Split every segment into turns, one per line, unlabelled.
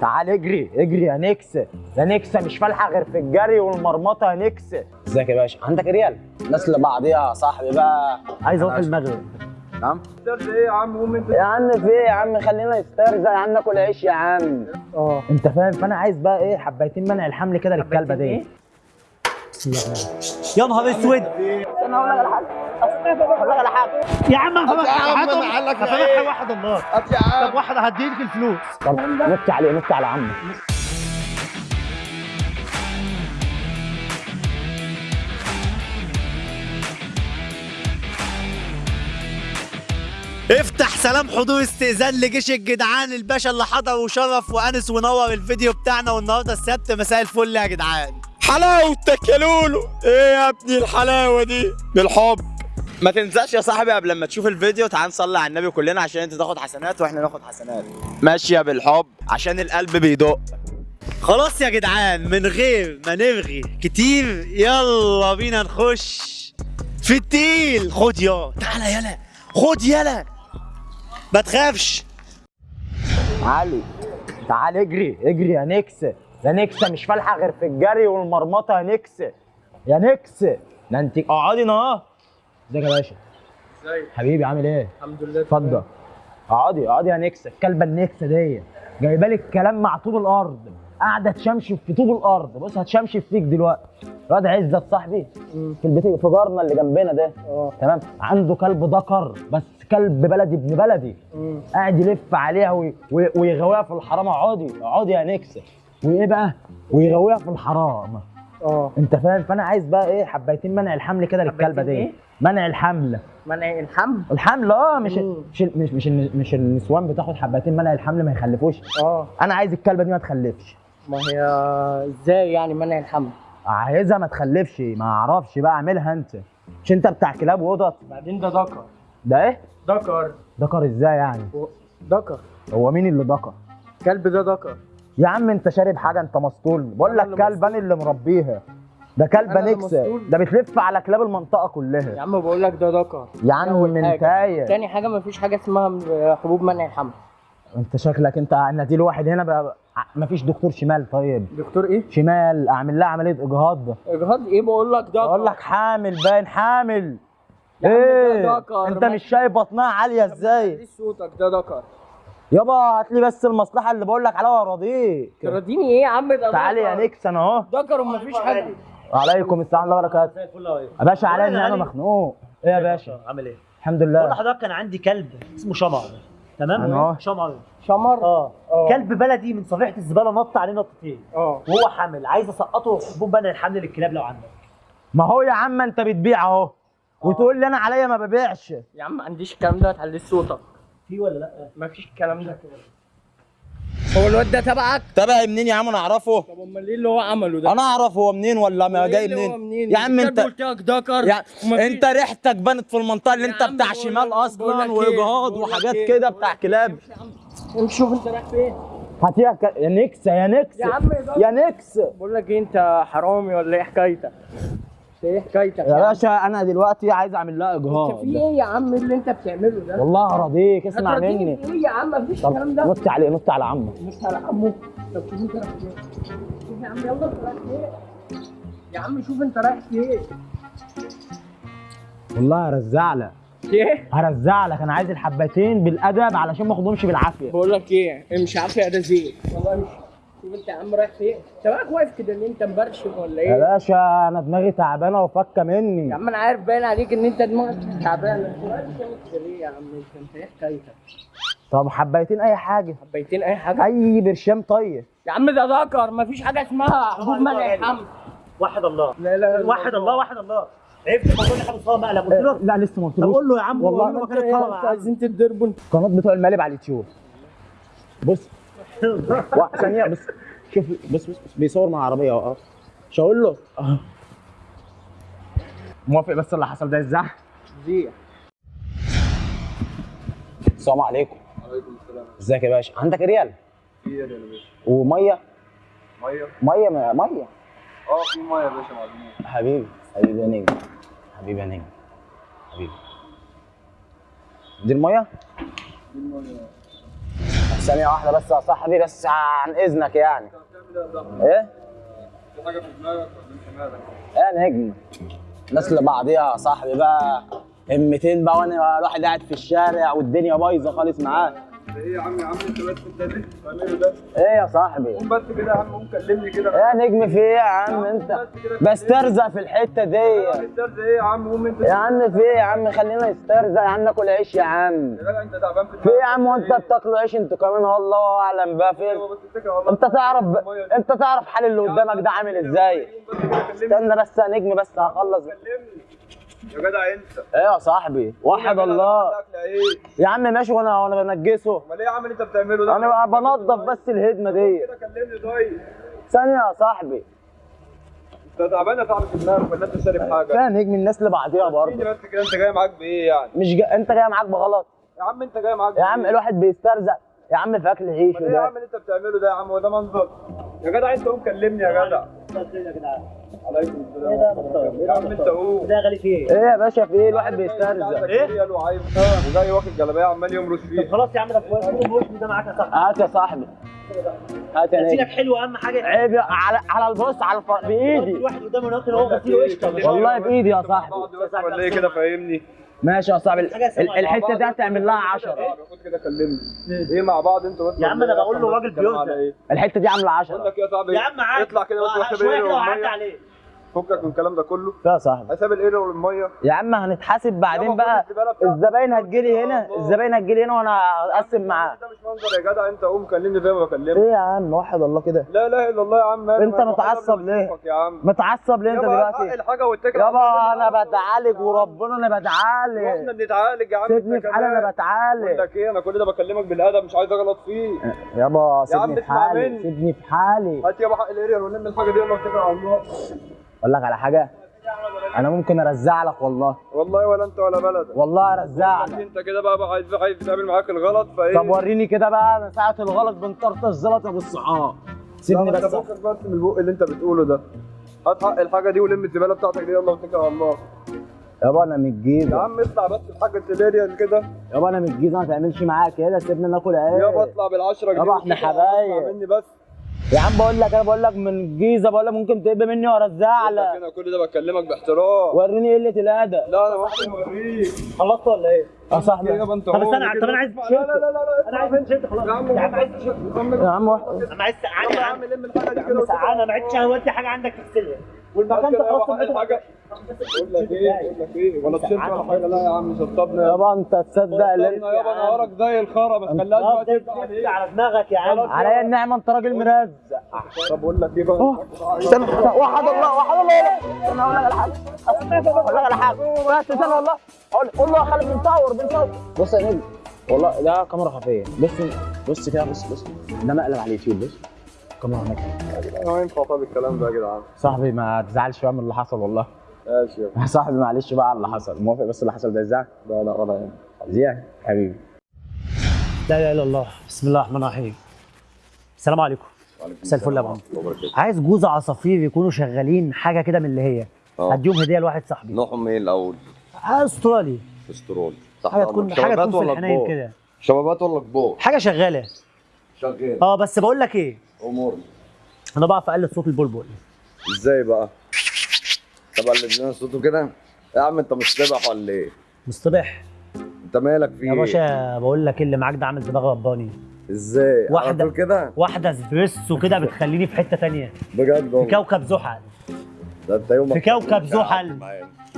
تعال اجري اجري يا نكس يا نكس مش فالحة غير في الجري والمرمطة يا نكس ازيك يا باشا؟ عندك ريال؟ الناس اللي بعضيها يا صاحبي بقى. عايز أروح المغرب.
نعم؟
إيه يا عم قوم انت
يا عم في إيه يا عم؟ خلينا نسترزق يا عم ناكل عيش يا عم.
آه.
انت فاهم؟ فانا عايز بقى إيه حبايتين منع الحمل كده للكلبة دي.
يا نهار اسود!
أنا هقول لك على حاجة. حاجة
يا عم
لك
هفهمك
إيه؟
واحد الله
هات يا عم.
طب واحد هديلك الفلوس.
طب نط عليه نط على عمك
افتح سلام حضور استئذان لجيش الجدعان الباشا اللي حضر وشرف وأنس ونور الفيديو بتاعنا والنهارده السبت. مساء الفل يا جدعان.
حلاوتك يا لولو إيه يا ابني الحلاوة دي؟ بالحب. ما تنساش يا صاحبي قبل ما تشوف الفيديو تعال نصلي على النبي كلنا عشان انت تاخد حسنات وإحنا ناخد حسنات. ماشيه بالحب عشان القلب بيدق.
خلاص يا جدعان من غير ما نرغي كتير يلا بينا نخش في التيل. خد يا تعالى يلا خد يلا ما تخافش.
علي تعال اجري اجري يا نكس. يا نكس مش فالحة غير في الجري والمرمطة يا نكس. يا نكس ده انت اقعدي اهو. ازيك يا باشا؟
ازيك؟
حبيبي عامل إيه؟
الحمد لله
اتفضل. اقعدي اقعدي يا نكس الكلبة النكسة دي. جايبه لك كلام مع طوب الأرض. قاعدة تشمشم في طوب الأرض. بص هتشمشم فيك دلوقتي. الواد عزت صاحبي في البيت في جارنا اللي جنبنا ده.
آه.
تمام؟ عنده كلب ذكر بس كلب بلدي ابن بلدي.
مم.
قاعد يلف عليها وي- وي- ويغويها في الحرام. اقعدي اقعدي يا نكس وايه بقى؟ ويغويها في الحرام.
آه.
انت فاهم؟ فانا عايز بقى إيه حبايتين منع الحمل كده
للكلبة
دي
إيه؟
منع الحمل.
منع الحمل؟
الحمل آه مش. مش مش مش, مش النسوان بتاخد حبايتين منع الحمل ما يخلفوش.
آه.
أنا عايز الكلبة دي ما تخلفش.
ما هي إزاي يعني منع الحمل؟
عايزها ما تخلفش ما أعرفش بقى اعملها انت. مش انت بتاع كلاب وقطط؟
بعدين ده ذكر.
ده إيه؟
ذكر.
ذكر إزاي يعني؟
ذكر.
هو مين اللي ذكر؟
كلب ده ذكر.
يا عم انت شارب حاجة انت مسطول. بقول لك كلب أنا اللي مربيها. ده
اللي نكسة.
ده بتلف على كلاب المنطقة
يا
كلها
عم بقول لك ده ذكر.
يا عم
أول
من
حاجة.
تايه.
تاني حاجة مفيش حاجة اسمها حبوب منع الحمل
انت شكلك انت أنا دي الواحد هنا بقى ما فيش دكتور شمال طيب.
دكتور إيه؟
شمال اعمل لها عملية إجهاض.
إجهاض إيه؟ بقول لك ذكر.
أقول لك حامل باين حامل.
يا ده
إيه؟
ذكر.
انت مش شايف بطنها عالية
إزاي؟ صوتك ده ذكر.
يابا هات لي بس المصلحة اللي بقول لك عليها وراضيك.
تراضيني إيه يا عم؟ ده
تعالي يا
ذكر.
نكس أنا أهو.
ذكر ومفيش حاجة
وعليكم السلام الله وبركاته.
زي الفل أهو.
يا باشا عليا ان أنا
علي.
مخنوق. إيه يا باشا؟
عامل إيه؟
الحمد
بقول
لله
لحضرتك كان عندي كلب اسمه شمر. تمام. شمر.
شمر؟
آه.
آه.
كلب بلدي من صفيحة الزبالة نط عليه نطتين.
آه.
وهو حامل. عايز أسقطه حبوب منع الحمل للكلاب لو عندك.
ما هو يا عم أنت بتبيع أهو. وتقول لي أنا عليا ما ببيعش.
يا عم ما عنديش الكلام ده. هتعلي صوتك
في ولا لا؟
مفيش الكلام ده. هو الواد ده تبعك؟
تبعي منين يا عم؟ أنا أعرفه.
طب أمال إيه اللي هو عمله ده؟
أنا اعرف هو منين ولا ما
إيه
جاي منين؟ يا عم أنت
قلت لك ذكر
يا أنت ريحتك بانت في المنطقة اللي
أنت
بتاع شمال
بقول أصلا إيه؟
واجهاض
لك
وحاجات
إيه؟
كده بتاع كلاب.
امشي يا عم. امشي شوف أنت رايح فين.
هاتيها ك... يا نكس يا نكس
يا عم
يا نكس
بقول لك إيه أنت حرامي ولا إيه حكايتك؟ انت إيه حكايتك
يا باشا أنا دلوقتي عايز أعمل لها
أنت
إجهاض.
في إيه يا عم اللي أنت بتعمله ده؟
والله اراضيك اسمع مني.
في إيه يا عم؟ مفيش الكلام ده.
نط عليه نط على عمك.
مش على عمو طب شوف أنت رايح فين. يا عم يلا أنت رايح فين؟ يا عم شوف أنت رايح فين.
والله هرزع لك.
إيه
هرزع لك. أنا عايز الحبتين بالأدب علشان ما أخدهمش بالعافية.
بقول لك إيه امشي عافية ده زين والله شوف انت يا عم رايح فين؟ انت بقى واقف كده ان انت مبرشم ولا
يا
إيه
باشا أنا دماغي تعبانة وفكة
يا
مني
عم أنا عارف باين عليك إن أنت دماغك تعبان أنت واقف تعمل كده ليه يا عم؟ أنت أنت إيه حكايتك؟
طب حبيتين أي حاجة.
حبيتين أي حاجة؟
أي برشام طيب.
يا عم ده ذكر مفيش حاجة اسمها حبوب منع الحمل
واحد الله.
لا لا
واحد الله واحد الله. عرفت ما كل حاجة مصاب مقلب. قلت له
لا لسه ما
طب
قلتلوش
قول له يا عم
والله
إيه
الطلبه
أنتوا عايزين تتضربوا أنتوا
قناة بتوع المقالب على اليوتيوب. بص. وا- ثانية بس شوف بص, بص بيصور مع عربية اهو مش هقول له. موافق بس اللي حصل ده إزاي
زيع
السلام عليكم.
وعليكم السلام.
ازيك يا باشا؟ عندك ريال؟
في إيه يا باشا؟ ومية؟
مية؟ مية مية؟
آه في مية يا باشا معلومات
حبيبي حبيبي يا نجم. حبيبي يا نجم. حبيبي. دي المية؟
دي المية.
ثانية واحدة بس يا صاحبي بس عن إذنك يعني إيه؟
في حاجة في دماغك ولا؟
يا نجم الناس اللي بعضيها يا صاحبي بقى همتين بقى وأنا الواحد قاعد في الشارع والدنيا بايظة خالص معاه
إيه يا عم يا عم انت بس انت ليه بتعمله ده؟
إيه يا صاحبي؟
قوم بس كده يا عم قوم كلمني كده.
يا نجم في إيه يا عم انت؟ بسترزق في الحتة دي.
إيه يا عم؟ قوم انت
يا عم في إيه يا عم؟ خلينا نسترزق يا عم ناكل عيش يا عم.
يا جدع انت تعبان في
إيه يا عم؟ وانت بتاكلوا عيش أنتوا كمان؟ والله اعلم بقى فين؟
الله
انت تعرف انت تعرف حال اللي قدامك ده عامل إزاي؟ استنى بس يا نجم بس هخلص.
كلمني. يا جدع انت.
إيه يا صاحبي؟ وحد الله؟ يا عم ماشي وأنا وأنا بنجسه.
امال إيه يا عم اللي انت بتعمله ده؟
أنا بقى بنضف بس الهدمة دي.
كده كلمني طيب.
ثانية يا صاحبي.
انت تعبان يا صاحبي في دماغك ولا انت شارب حاجة؟
فيها نجم الناس اللي بعديها برضه.
بس كده انت جاي معاك بإيه يعني؟
مش جا... انت جاي معاك بغلط.
يا عم انت جاي معاك
يا عم؟ الواحد بيسترزق. يا عم في أكل عيش
إيه يا عم اللي انت بتعمله ده يا عم؟ هو ده منظر؟ يا جدع انت قوم كلمني يا جدع. عليكم السلام يا عم انت
ده غالي فيه.
إيه يا باشا في إيه الواحد بيسترزق
إيه؟ وعايز وجاي واخد جلابية عمال يمرش فيه.
خلاص يا عم ده كويس. ده معاك يا صاحبي؟
هات يا صاحبي. هات يا
غسيلك حلو أهم حاجة
عيب يا- على على البص على الف... بإيدي.
الواحد قدامه ناكل هو غسيله قشطه
والله بإيدي يا صاحبي.
ولا إيه؟ كده فاهمني؟
ماشي يا صاحبي. الحتة دي هتعمل لها 10
خد كده كلمني. إيه مع بعض أنتوا
يا عم
أنا؟
بقول له راجل بيوزع.
إيه؟
الحتة دي عاملة
بقول
10
لك يا صاحبي
يا عم عادي.
اطلع كده بس واحد شوية
كده وعدي عليه.
فكك من الكلام ده كله.
يا صاحبي.
حساب الايه والمية.
يا عم هنتحاسب بعدين
يابا
بقى. الزباين هتجيلي هنا. الزباين هتجيلي هنا وأنا اقسم معاه.
ده مش منظر يا جدع. أنت قوم كلمني زي ما بكلمك.
إيه يا عم؟ وحد الله كده.
لا إله إلا الله يا عم؟ أنت
متعصب ليه؟ متعصب ليه أنت
يابا
دلوقتي؟
الحاجة واتكل على الله.
يابا أنا بتعالج وربنا أنا
وإحنا
بتعالج
بنتعالج يا عم.
سيبني في حالي أنا
كمان. بقول
بتعالج
لك إيه أنا كل ده بكلمك بالأدب مش عايز أغلط فيه
يابا سيبني في حالي. سيبني في حالي.
هات يابا حق الاريال ونلم الحاجة دي يلا اتكل على الله.
أقول لك على حاجة. أنا ممكن أرزع لك والله.
والله ولا أنت ولا بلدك.
والله
أرزع
لك.
أنت كده بقى, عايز عايز تعمل معاك الغلط فإيه؟
طب وريني كده بقى أنا ساعة الغلط بنطرطش زلطة بالصحاب. سيبني بس.
فكك بس من البق اللي أنت بتقوله ده. هات حق الحاجة دي ولم الزبالة بتاعتك دي يلا واتكل على الله.
يابا أنا من
يا
الجيزه
عم اطلع بس الحاجة الاريال كده.
يابا أنا من الجيزة ما تعملش معايا كده سيبني ناكل عيش.
يابا اطلع بالعشرة جنيه
يابا
إحنا
حبايب.
مني بس.
يا عم بقول لك أنا بقول لك من الجيزة بقول لك ممكن تقب مني
لك
لك
أنا كل ده بكلمك باحترام.
وريني قلة الأدب.
لا أنا ممكن اوريك
خلصت ولا إيه؟
يا صاحبي
طب استنى. طب أنا عايز
لا لا لا لا لا
أنا عايز تيشيرت خلاص.
يا عم
يا عم
واحد
أنا عايز سقعان
يا
عم
الحاجة دي كده
سقعان أنا ما عدتش حاجة عندك تغسلها والمكان. ده خلاص
الحاجة بقول لك إيه بقول لك إيه ولا تشيل ولا حاجة؟ لا يا عم شطبنا
يابا أنت تصدق اللي
شطبنا يابا نهارك زي الخرا ما تخليهاش بقى
على دماغك يا عم.
عليا النعمه أنت راجل مرزق.
طب بقول لك إيه بقى؟
استنى وحد الله وحد الله أنا أقول لك على حاجة. أقول لك على حاجة. بس استنى والله. أقول قول له يا خالد بنصور بنصور بص يا نجم والله ده كاميرا خفية. بص بص كده بص بص. ده مقلب على اليوتيوب بص. كاميرا هناك.
ما ينفع طب الكلام ده يا جدعان؟
صاحبي ما تزعلش بقى من اللي حصل والله.
ماشي
يا صاحبي معلش بقى على اللي حصل. موافق بس اللي حصل ده إزاي؟
لا لا ولا يعني
زيان حبيبي.
لا إله إلا الله. بسم الله الرحمن الرحيم. السلام عليكم. مساء الفل يا عم عايز جوز عصافير يكونوا شغالين حاجة كده من اللي هي.
آه.
هديهم هدية لواحد صاحبي.
نوعهم إيه الأول؟
أسترالي.
استرول صح
حاجة تكون حاجة تكون في
ولا
الحنين؟ كده.
شبابات ولا كبار؟
حاجة شغالة.
شغال.
آه بس بقول لك إيه؟
أمور
أنا بعرف أقلد صوت البلبل
إزاي بقى؟ طب اللي لنا صوته كده يا عم أنت مش سابح ولا إيه؟
مصطبح
أنت مالك في
يا؟ باشا بقول لك اللي معاك ده عامل دماغ رباني
إزاي؟
واحدة.
كده؟
واحدة اسبريسو كده بتخليني في حتة تانية
بجد
في
والله
كوكب زحل
ده أنت يومك
في كوكب زحل.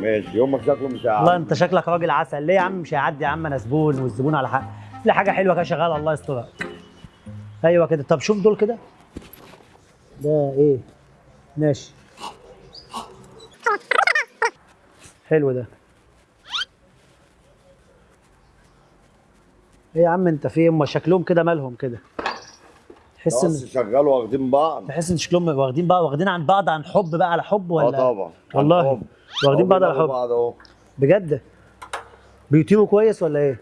ماشي يومك شكله مش
والله
هيعدي
أنت شكلك راجل عسل ليه يا عم مش هيعدي يا عم أنا زبون والزبون على حق في حاجة حلوة كده شغالة الله يسترك أيوه كده. طب شوف دول كده. ده إيه؟ ماشي. حلو ده. إيه يا عم انت في إيه؟ هم شكلهم كده مالهم كده. تحس إن
شغالوا واخدين بعض.
تحس إن شكلهم واخدين بقى واخدين عن بعض عن حب بقى على حب
آه
ولا
طبعا
والله. واخدين
آه
بعض على حب.
بعض
بجد؟ بيطيروا كويس ولا إيه؟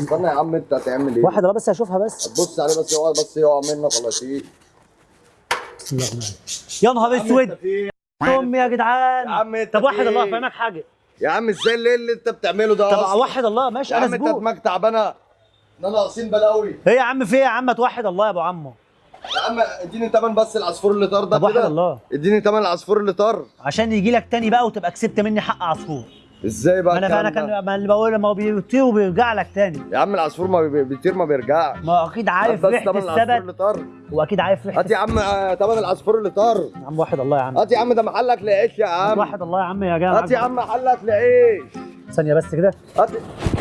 استنى يا عم انت هتعمل إيه؟
واحد لا بس اشوفها بس.
بص عليه بس يقعد بس يقع منك
الله الرحمن الرحيم يا نهار اسود. امي يا جدعان.
يا عم انت
طب واحد الله
إيه؟
افهمك حاجة؟
يا عم إزاي اللي, اللي انت بتعمله ده
طب؟ واحد الله ماشي
يا
أنا
عم انت دماغك تعبانة. إحنا ناقصين بلاوي
إيه يا عم في إيه يا عم؟ توحد الله يا ابو عمو.
يا عم اديني تمن بس العصفور اللي طار ده
طب
كده.
الله.
اديني تمن العصفور اللي طار.
عشان يجي لك تاني بقى وتبقى كسبت مني حق عصفور.
إزاي بقى أنا أنا؟
كان ما اللي بقول ما هو بيطير وبيرجع لك تاني.
يا عم العصفور ما بي- بيطير ما بيرجعش.
ما هو أكيد عارف
ريحة
السبت
اللي طار.
وأكيد عارف ريحة
هات يا عم آه، تمن العصفور اللي طار.
يا عم واحد الله يا عم.
هات يا عم ده محلك لعيش يا عم.
واحد الله يا عم يا جماعة
هات يا عم محلك لعيش.
ثانية بس كده.
هات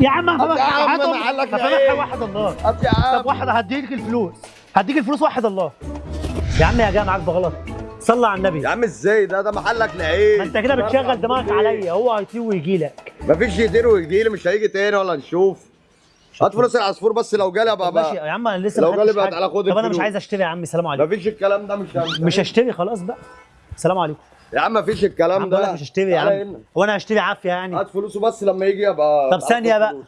يا عم
هات يا عم. محلك لعيش.
واحد الله.
هات يا عم.
طب واحد هديك الفلوس. هديك الفلوس واحد الله. يا عم يا جماعة معاك بغلط. صلى على النبي.
يا عم إزاي؟ ده ده محلك لعيش
ما انت كده بتشغل دماغك عليا. هو هيطير ويجي لك
مفيش يطير ويجيلي مش هيجي تاني ولا نشوف. هات فلوس العصفور بس لو جالي ابقى
ماشي يا عم أنا لسه
لو جالي بقى. تعالى خد
طب أنا مش. عايز أشتري يا عم سلام عليكم.
مفيش الكلام ده مش
مش هشتري خلاص بقى. سلام عليكم.
يا عم مفيش
يا
الكلام ده.
مش هشتري يا عم. هو أنا هشتري عافية يعني.
هات فلوسه بس لما يجي ابقى
طب
آخد
بقى.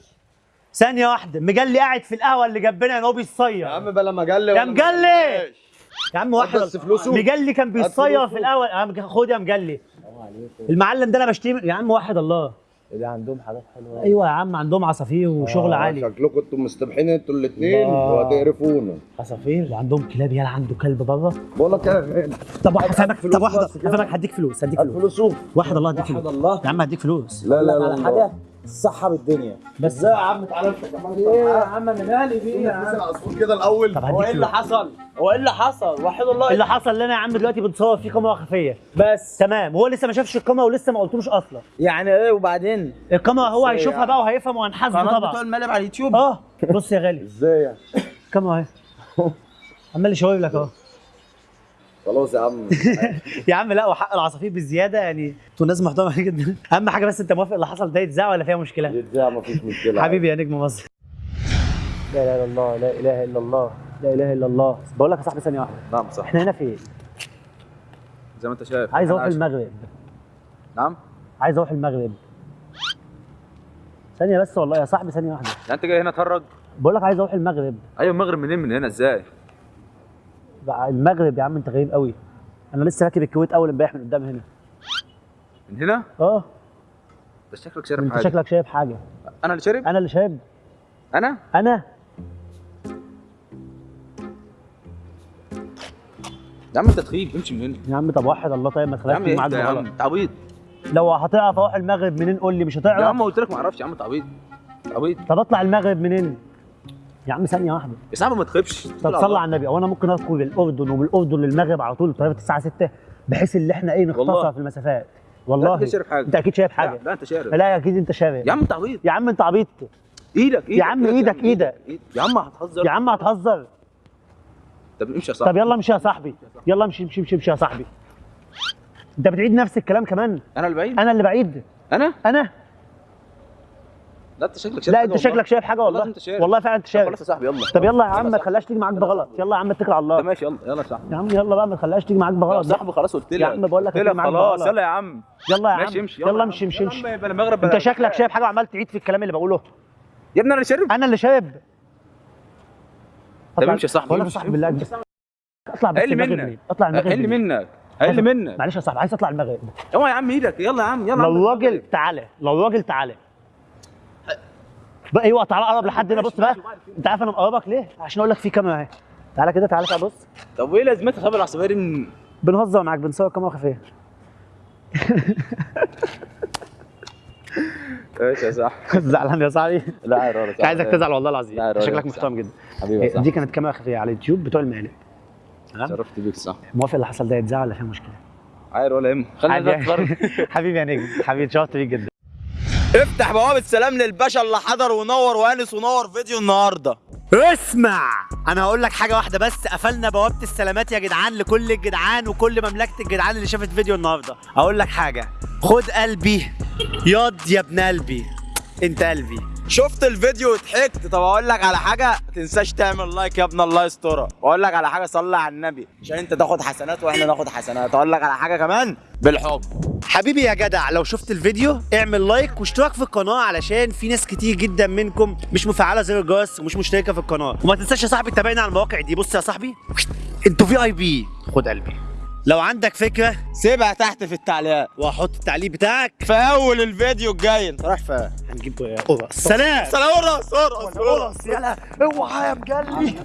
ثانية واحدة. مجلي قاعد في القهوة اللي جنبنا ان هو بيصير
يا عم بلا مجلي
يا مجلي! يا عم واحد
بس فلوسه.
مجلي كان بيصير
فلوسه.
في الأول عم خد يا مجلي. المعلم ده أنا بشتري من- يا عم واحد الله.
اللي عندهم حاجات حلوة
أيوه يا عم عندهم عصافير وشغل
آه،
عالي.
شكلكم أنتوا مستبحين أنتوا الاثنين. وهتقرفونا.
عصافير؟
وعندهم كلاب يلا عنده كلب بره؟
بقول لك
طب واحد هفهمك
فلوس
طب واحد
بس كده.
هفهمك هديك فلوس هديك فلوس.
فلوسه.
واحد الله هديك
واحد
فلوس
الله.
يا عم هديك فلوس.
لا لا
لك
لا
على حاجة؟ صحة بالدنيا.
بس
يا عم تعالى انت كمان؟ إيه؟ يا عم أنا مالي بيه يا عم؟
العصفور كده الأول.
طب
هو إيه اللي حصل؟ هو إيه اللي حصل؟ وحد الله.
اللي حصل لنا يا عم دلوقتي بنصور فيه كاميرا خفية.
بس.
تمام. هو لسه ما شافش الكاميرا ولسه ما قلتلوش أصلا.
يعني إيه وبعدين؟
الكاميرا هو هيشوفها
يعني؟
بقى وهيفهم وهنحاسبه
قناة بتوع
طبعا
المقلب على اليوتيوب؟
آه. بص يا غالي.
إزاي يعني؟
الكاميرا أهي. عمال يشاور لك أهو.
خلاص يا عم.
يا عم لا وحق العصافير بالزياده يعني. أنتوا ناس محترمة جدا. أهم حاجة بس أنت موافق اللي حصل ده يتذاع ولا فيها مشكلة؟
يتذاع مفيش مشكلة.
حبيبي يا نجم مصر. لا إله إلا الله لا إله إلا الله لا إله إلا الله. بقول لك يا صاحبي ثانية واحدة.
نعم صح
إحنا هنا فين
زي ما أنت شايف.
عايز
أروح
المغرب.
نعم؟
عايز أروح المغرب. ثانية بس والله يا صاحبي ثانية واحدة.
يعني أنت جاي هنا تهرج؟
بقول لك عايز أروح المغرب.
أيوه المغرب منين؟ من هنا إزاي؟
بقى المغرب يا عم انت غريب قوي. أنا لسه راكب الكويت اول امبارح من قدام هنا.
من هنا؟
آه.
بس شكلك شارب
انت
حاجة.
شكلك شايف حاجة.
أنا اللي شارب؟
أنا اللي شايب
أنا؟
أنا.
يا عم انت تخيب امشي من هنا.
يا عم طب وحد الله طيب ما
يا
تخليش معاك
يا عم تعبيط
لو هتعرف أروح المغرب منين قول لي؟ مش
يا
هتعرف
عم قلت لك ما أعرفش يا عم تعبيط تعبيط
طب اطلع المغرب منين؟ يا عم ثانية واحدة.
يا صاحبي ما تخيبش.
طب صلى على النبي. هو أنا ممكن ادخل الأردن ومن الأردن للمغرب على طول الطياره الساعة 6 بحيث إن إحنا إيه نختصر. في المسافات.
لا
والله
أنت شارب حاجة.
أنت أكيد شايف
لا,
حاجة.
لا أنت شارب.
لا أكيد أنت شايف
يا عم تعبيط
يا عم أنت عبيط.
إيدك إيدك
عم
إيدك،
إيدك، إيدك.
يا عم هتهزر.
يا عم هتهزر.
طب امشي يا صاحبي.
طب يلا امشي يا صاحبي. يلا امشي امشي امشي امشي يا صاحبي. أنت بتعيد نفس الكلام كمان؟
أنا اللي بعيد؟
أنا اللي بعيد.
أنا؟
أنا.
لا انت شكلك شارب
لا انت. شكلك شايف حاجة
والله
والله
انت شايف.
والله فعلا انت شايف
خلاص يا صاحبي يلا
طب يلا يا عم ما
يا
تخليهاش تيجي معاك
يا
بغلط. يلا يا عم اتكل على الله
ماشي يلا يلا يا صاحبي
يا عم يلا بقى ما تخليهاش تيجي معاك
يا
بغلط بقى.
صاحبي خلاص قلت لك
يا عم بقول لك معاك
خلاص
بغلط.
يلا يا عم
يلا يا عم
ماشي امشي
يلا
يا
امشي. امشي
يا
انت شكلك. شايف حاجة وعمال تعيد في الكلام اللي بقوله
يا ابني أنا اللي شارب
أنا اللي شايب
طب امشي يا صاحبي
بقول لك يا. صاحبي بالله اطلع بس المغرب
منك.
اطلع المغرب أقل؟
منك أقل منك
معلش يا صاحبي عايز اطلع المغرب
اوعى يا عم إيدك يلا يا عم يلا يا.
لو راجل تعالى لو راجل تعالى أيوه تعالى قرب لحد هنا بص بقى. انت عارف أنا مقربك ليه؟ عشان أقول لك في كاميرا اهي. تعالى كده تعالى تعالى بص.
طب وايه لازمتها خبر العصافير من
بنهزر معاك بنصور كاميرا خفية.
إيش يا صاحبي.
زعلان يا صاحبي.
لا والله
مش عايزك تزعل والله العظيم. شكلك محترم جدا.
حبيبي يا
دي كانت كاميرا خفية على اليوتيوب بتوع المقالب. تمام؟
شرفت بيك صح
موافق اللي حصل ده يتذاع ولا فيها مشكلة؟
عادي ولا يهمك. خلينا. نتفرج.
حبيبي يا نجم. حبيبي اتشرفت بيك جدا.
افتح بوابه سلام للباشا اللي حضر ونور وانس ونور فيديو النهارده.
اسمع. أنا هقول لك حاجة واحدة بس قفلنا بوابة السلامات يا جدعان لكل الجدعان وكل مملكة الجدعان اللي شافت فيديو النهارده. هقول لك حاجة. خد قلبي. ياض يا ابن قلبي. انت قلبي.
شفت الفيديو وضحكت. طب أقول لك على حاجة ما تنساش تعمل like يا ابن الله يسترك واقول لك على حاجة صلي على النبي. عشان أنت تاخد حسنات وإحنا ناخد حسنات. أقول لك على حاجة كمان بالحب.
حبيبي يا جدع لو شفت الفيديو اعمل like واشتراك في القناة علشان في ناس كتير جدا منكم مش مفعلة زر الجرس ومش مشتركة في القناة. وما تنساش يا صاحبي تتابعنا على المواقع دي. بص يا صاحبي أنتوا في اي بي خد قلبي. لو عندك فكرة
سيبها تحت في التعليقات.
وهحط التعليق بتاعك.
في أول الفيديو الجاي. أنت رايح فين؟
هنجيب قرص. سلام.
سلام ورا صورة
قرص يلا. اوعى يا مجلي.